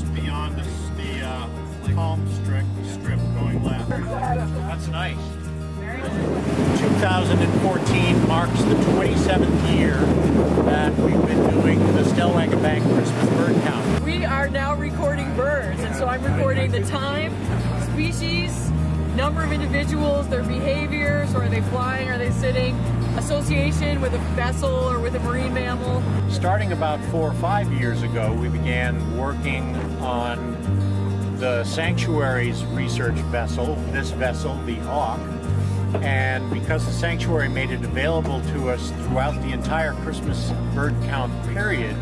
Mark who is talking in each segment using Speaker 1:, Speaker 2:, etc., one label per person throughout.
Speaker 1: just beyond the, the uh, palm strip, strip going left. That's nice. 2014 marks the 27th year that we've been doing the Stellwagen Bank Christmas Bird Count.
Speaker 2: We are now recording birds, and so I'm recording the time, species, number of individuals, their behaviors, so are they flying, are they sitting, association with a vessel or with a marine mammal.
Speaker 1: Starting about four or five years ago, we began working on the sanctuary's research vessel, this vessel, the Auk, and because the sanctuary made it available to us throughout the entire Christmas bird count period,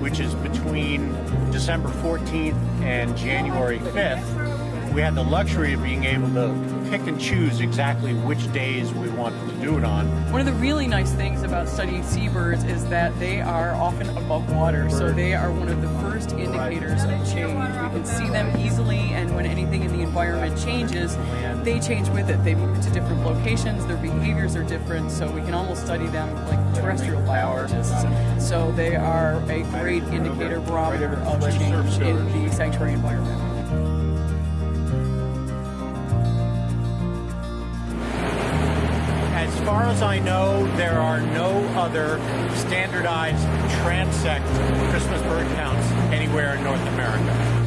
Speaker 1: which is between December 14th and January 5th, we had the luxury of being able to pick and choose exactly which days we wanted to do it on.
Speaker 2: One of the really nice things about studying seabirds is that they are often above water, so they are one of the first indicators of change. We can see them easily, and when anything in the environment changes, they change with it. They move to different locations, their behaviors are different, so we can almost study them like terrestrial biologists. So they are a great indicator barometer of change in the sanctuary environment.
Speaker 1: Far as I know, there are no other standardized transect Christmas bird counts anywhere in North America.